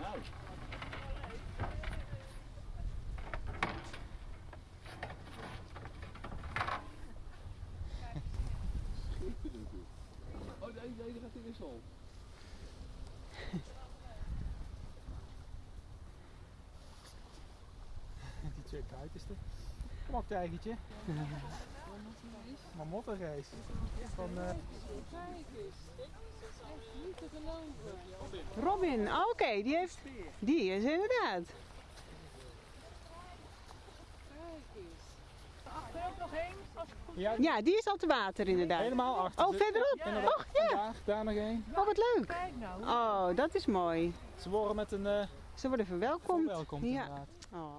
Nou. Oh, nee, nee, die gaat zon. Die twee kuitenste. Kom op, tijgertje. Mamottenrace. Van, eh, Robin, oh, oké, die heeft. Die is inderdaad. ja, Ja, die is al te water inderdaad. helemaal achter. Oh, verderop. Och ja. Daar, daar nog één. Oh, wat leuk. Oh, dat is mooi. Ze worden met een eh Ze worden verwelkomd. welkom Ja. inderdaad. Oh.